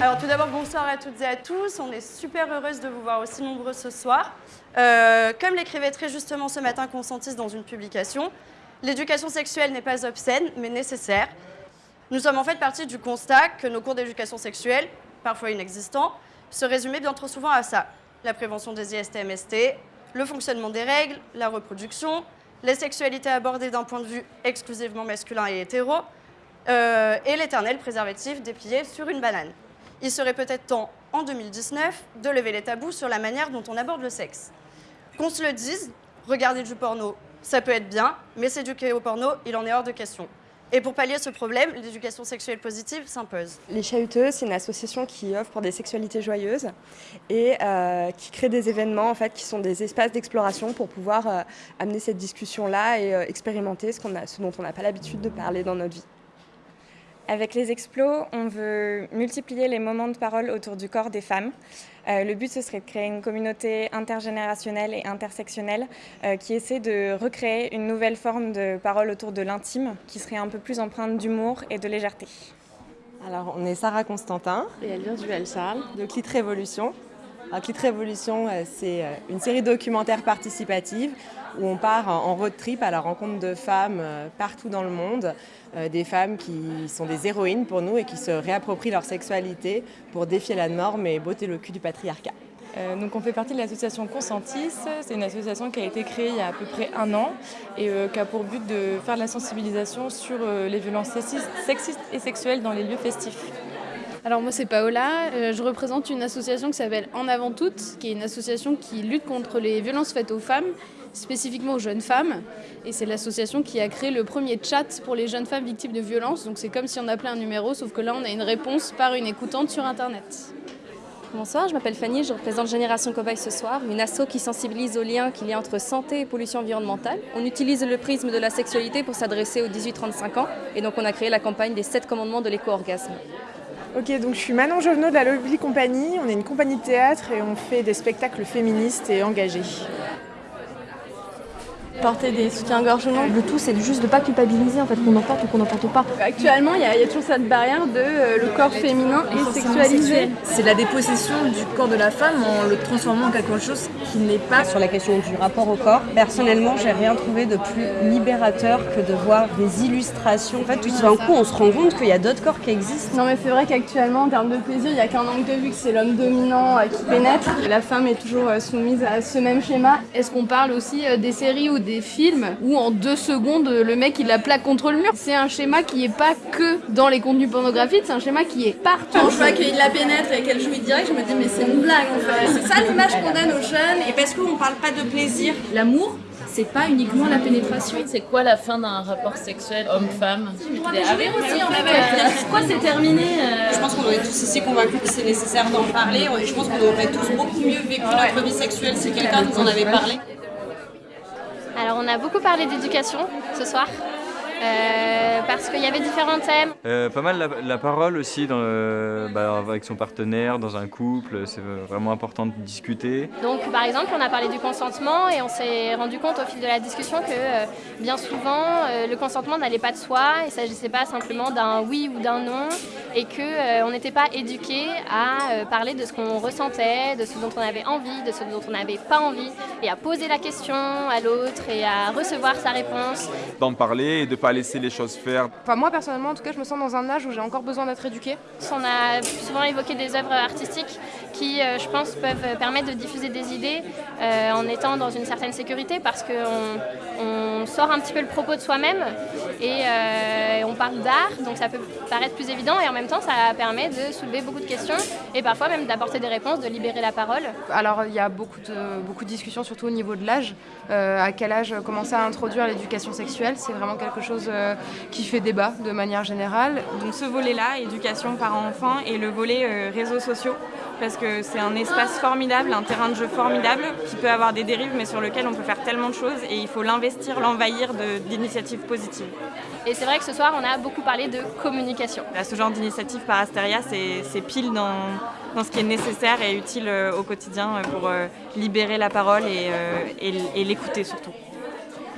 d'abord, bonsoir à toutes et à tous. On est super heureuse de vous voir aussi nombreux ce soir. Euh, comme l'écrivait très justement ce matin Consentis dans une publication, l'éducation sexuelle n'est pas obscène, mais nécessaire. Nous sommes en fait partis du constat que nos cours d'éducation sexuelle, parfois inexistants, se résumaient bien trop souvent à ça. La prévention des IST-MST, le fonctionnement des règles, la reproduction, les sexualités abordées d'un point de vue exclusivement masculin et hétéro, euh, et l'éternel préservatif déplié sur une banane. Il serait peut-être temps, en 2019, de lever les tabous sur la manière dont on aborde le sexe. Qu'on se le dise, regarder du porno, ça peut être bien, mais s'éduquer au porno, il en est hors de question. Et pour pallier ce problème, l'éducation sexuelle positive s'impose. Les Chahuteux, c'est une association qui offre pour des sexualités joyeuses et euh, qui crée des événements en fait, qui sont des espaces d'exploration pour pouvoir euh, amener cette discussion-là et euh, expérimenter ce dont on n'a pas l'habitude de parler dans notre vie. Avec les explos, on veut multiplier les moments de parole autour du corps des femmes. Euh, le but, ce serait de créer une communauté intergénérationnelle et intersectionnelle euh, qui essaie de recréer une nouvelle forme de parole autour de l'intime qui serait un peu plus empreinte d'humour et de légèreté. Alors, on est Sarah Constantin. Et elle vient du Charles. De Clit Révolution. Alors, Clit Révolution, euh, c'est une série documentaire participative où on part en road trip à la rencontre de femmes partout dans le monde euh, des femmes qui sont des héroïnes pour nous et qui se réapproprient leur sexualité pour défier la norme et botter le cul du patriarcat. Euh, donc on fait partie de l'association Consentis, c'est une association qui a été créée il y a à peu près un an et euh, qui a pour but de faire de la sensibilisation sur les violences sexistes et sexuelles dans les lieux festifs. Alors moi c'est Paola, je représente une association qui s'appelle En avant toutes, qui est une association qui lutte contre les violences faites aux femmes spécifiquement aux jeunes femmes. Et c'est l'association qui a créé le premier chat pour les jeunes femmes victimes de violences. Donc c'est comme si on appelait un numéro, sauf que là on a une réponse par une écoutante sur Internet. Bonsoir, je m'appelle Fanny, je représente Génération Cobaye ce soir, une asso qui sensibilise au lien qu'il y a entre santé et pollution environnementale. On utilise le prisme de la sexualité pour s'adresser aux 18-35 ans et donc on a créé la campagne des 7 commandements de l'éco-orgasme. Ok, donc je suis Manon Jovenot de la Lobby Compagnie. On est une compagnie de théâtre et on fait des spectacles féministes et engagés porter des soutiens-gorge non. Le tout, c'est juste de ne pas culpabiliser, en fait, qu'on en porte ou qu'on n'en porte pas. Actuellement, il y, a toujours cette barrière de euh, le corps féminin est sexualisé. C'est la dépossession du corps de la femme en le transformant en quelque chose qui n'est pas. Sur la question du rapport au corps, personnellement, j'ai rien trouvé de plus libérateur que de voir des illustrations. En fait, tout d'un coup, on se rend compte qu'il y a d'autres corps qui existent. Non, mais c'est vrai qu'actuellement, en termes de plaisir, il n'y a qu'un angle de vue que c'est l'homme dominant euh, qui pénètre. La femme est toujours euh, soumise à ce même schéma. Est-ce qu'on parle aussi des séries ou des des films où en deux secondes le mec il la plaque contre le mur. C'est un schéma qui est pas que dans les contenus pornographiques, c'est un schéma qui est partout. Quand je vois qu'il la pénètre et qu'elle jouit direct, je me dis mais c'est une blague en fait. C'est ça l'image qu'on donne aux jeunes et parce qu'on parle pas de plaisir. L'amour c'est pas uniquement la pénétration. C'est quoi la fin d'un rapport sexuel homme-femme? Aussi, Pourquoi c'est terminé euh? Je pense qu'on est tous ici convaincus que c'est nécessaire d'en parler. Je pense qu'on aurait tous beaucoup mieux vécu notre vie sexuelle si quelqu'un nous en avait parlé. Alors on a beaucoup parlé d'éducation ce soir. Euh, parce qu'il y avait différents thèmes. Euh, pas mal la, parole aussi dans bah, avec son partenaire, dans un couple, c'est vraiment important de discuter. Donc par exemple on a parlé du consentement et on s'est rendu compte au fil de la discussion que euh, bien souvent le consentement n'allait pas de soi, il ne s'agissait pas simplement d'un oui ou d'un non et qu'on n'était pas éduqué à parler de ce qu'on ressentait, de ce dont on avait envie, de ce dont on n'avait pas envie et à poser la question à l'autre et à recevoir sa réponse. D'en parler et de pas laisser les choses faire. Enfin, moi personnellement, en tout cas, je me sens dans un âge où j'ai encore besoin d'être éduquée. On a souvent évoqué des œuvres artistiques qui, euh, je pense, peuvent permettre de diffuser des idées euh, en étant dans une certaine sécurité parce qu'on on sort un petit peu le propos de soi-même et euh, on parle d'art, donc ça peut paraître plus évident et en même temps, ça permet de soulever beaucoup de questions et parfois même d'apporter des réponses, de libérer la parole. Alors, il y a beaucoup de, beaucoup de discussions, surtout au niveau de l'âge. à quel âge commencer à introduire l'éducation sexuelle C'est vraiment quelque chose euh, qui fait débat de manière générale. Donc ce volet-là, éducation parents-enfants, et le volet euh, réseaux sociaux, parce que c'est un espace formidable, un terrain de jeu formidable, qui peut avoir des dérives, mais sur lequel on peut faire tellement de choses, et il faut l'investir, l'envahir d'initiatives positives. Et c'est vrai que ce soir, on a beaucoup parlé de communication. ce genre d'initiative par Asteria, c'est pile dans, dans, ce qui est nécessaire et utile euh, au quotidien pour libérer la parole et, et l'écouter surtout.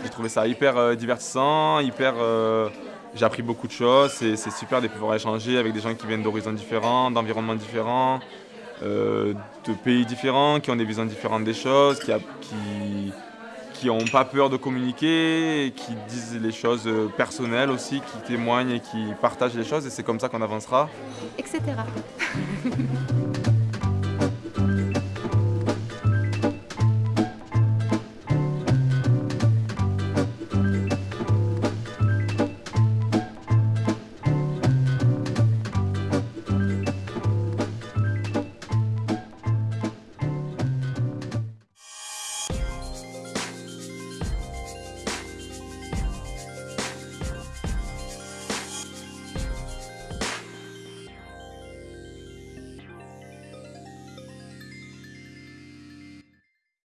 J'ai trouvé ça hyper euh, divertissant, hyper euh, j'ai appris beaucoup de choses. C'est super de pouvoir échanger avec des gens qui viennent d'horizons différents, d'environnements différents, euh, de pays différents, qui ont des visions différentes des choses, qui, qui, ont pas peur de communiquer, qui disent les choses personnelles aussi, qui témoignent et qui partagent les choses. Et c'est comme ça qu'on avancera. Etc.